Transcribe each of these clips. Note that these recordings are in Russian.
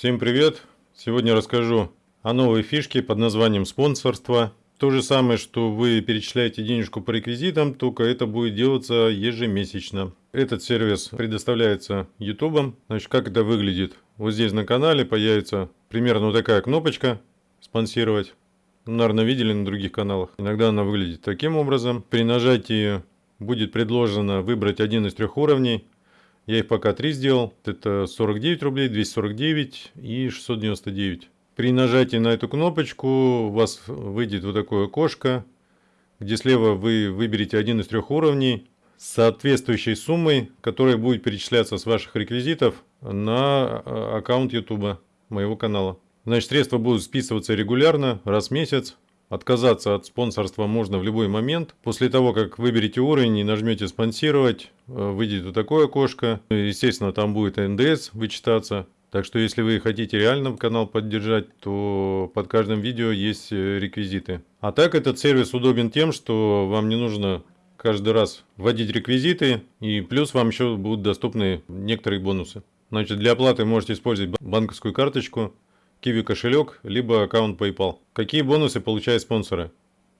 Всем привет! Сегодня расскажу о новой фишке под названием спонсорство. То же самое, что вы перечисляете денежку по реквизитам, только это будет делаться ежемесячно. Этот сервис предоставляется YouTube. Значит, как это выглядит? Вот здесь на канале появится примерно вот такая кнопочка «Спонсировать». Ну, наверное, видели на других каналах. Иногда она выглядит таким образом. При нажатии будет предложено выбрать один из трех уровней. Я их пока три сделал. Это 49 рублей, 249 и 699. При нажатии на эту кнопочку у вас выйдет вот такое окошко, где слева вы выберете один из трех уровней с соответствующей суммой, которая будет перечисляться с ваших реквизитов на а, аккаунт YouTube моего канала. Значит, средства будут списываться регулярно, раз в месяц. Отказаться от спонсорства можно в любой момент. После того, как выберете уровень и нажмете «Спонсировать», э, выйдет вот такое окошко. Естественно, там будет НДС вычитаться. Так что, если вы хотите реально канал поддержать, то под каждым видео есть э, реквизиты. А так, этот сервис удобен тем, что вам не нужно каждый раз вводить реквизиты. И плюс вам еще будут доступны некоторые бонусы. Значит, для оплаты можете использовать банковскую карточку. Kiwi кошелек, либо аккаунт PayPal. Какие бонусы получают спонсоры?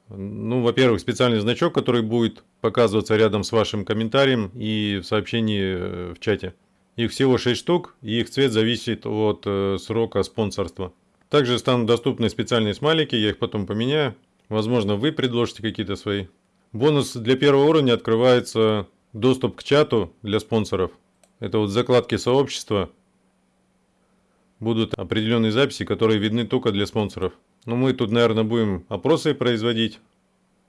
Ну, во-первых, специальный значок, который будет показываться рядом с вашим комментарием и в сообщении э, в чате. Их всего 6 штук, и их цвет зависит от э, срока спонсорства. Также станут доступны специальные смайлики, я их потом поменяю. Возможно, вы предложите какие-то свои. Бонус для первого уровня открывается доступ к чату для спонсоров. Это вот закладки сообщества будут определенные записи, которые видны только для спонсоров. Но мы тут, наверное, будем опросы производить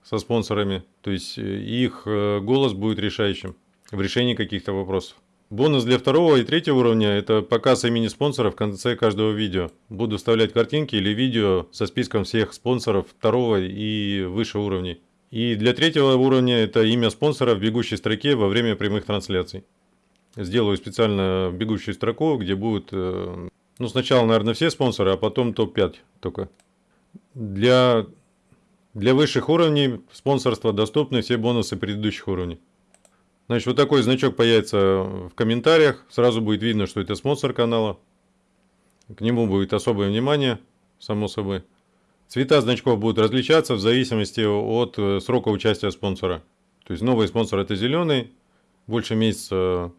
со спонсорами. То есть э, их э, голос будет решающим в решении каких-то вопросов. Бонус для второго и третьего уровня – это показ имени спонсора в конце каждого видео. Буду вставлять картинки или видео со списком всех спонсоров второго и выше уровней. И для третьего уровня это имя спонсора в бегущей строке во время прямых трансляций. Сделаю специально бегущую строку, где будет э, ну, сначала, наверное, все спонсоры, а потом топ-5 только. Для, для высших уровней спонсорства доступны все бонусы предыдущих уровней. Значит, вот такой значок появится в комментариях. Сразу будет видно, что это спонсор канала. К нему будет особое внимание, само собой. Цвета значков будут различаться в зависимости от э, срока участия спонсора. То есть новый спонсор это зеленый, больше месяца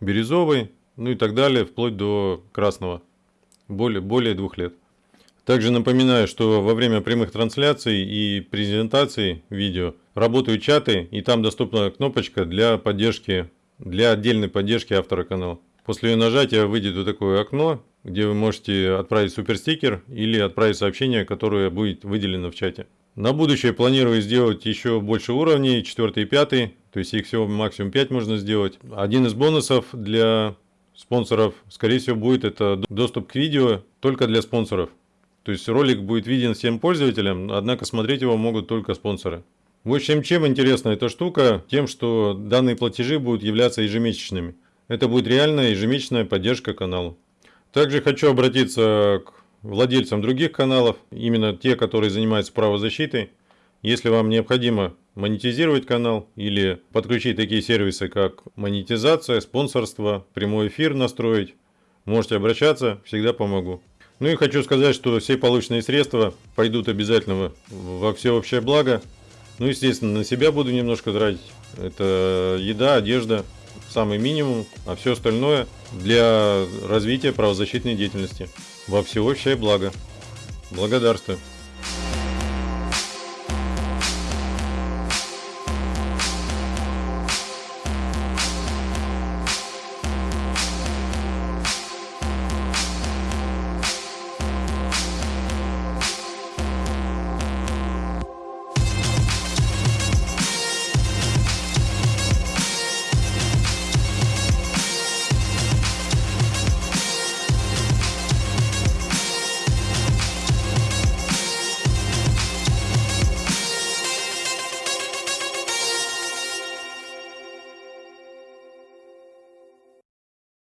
бирюзовый, ну и так далее, вплоть до красного, более, более двух лет. Также напоминаю, что во время прямых трансляций и презентаций видео работают чаты, и там доступна кнопочка для поддержки, для отдельной поддержки автора канала. После ее нажатия выйдет вот такое окно, где вы можете отправить суперстикер или отправить сообщение, которое будет выделено в чате. На будущее планирую сделать еще больше уровней, 4 и 5, то есть их всего максимум 5 можно сделать. Один из бонусов для спонсоров, скорее всего, будет это доступ к видео только для спонсоров. То есть ролик будет виден всем пользователям, однако смотреть его могут только спонсоры. В общем, чем интересна эта штука? Тем, что данные платежи будут являться ежемесячными. Это будет реальная ежемесячная поддержка канала. Также хочу обратиться к владельцам других каналов, именно те, которые занимаются правозащитой. Если вам необходимо монетизировать канал или подключить такие сервисы, как монетизация, спонсорство, прямой эфир настроить, можете обращаться, всегда помогу. Ну и хочу сказать, что все полученные средства пойдут обязательно во всеобщее благо. Ну, естественно, на себя буду немножко тратить. Это еда, одежда, самый минимум, а все остальное для развития правозащитной деятельности во всеобщее благо. Благодарствую.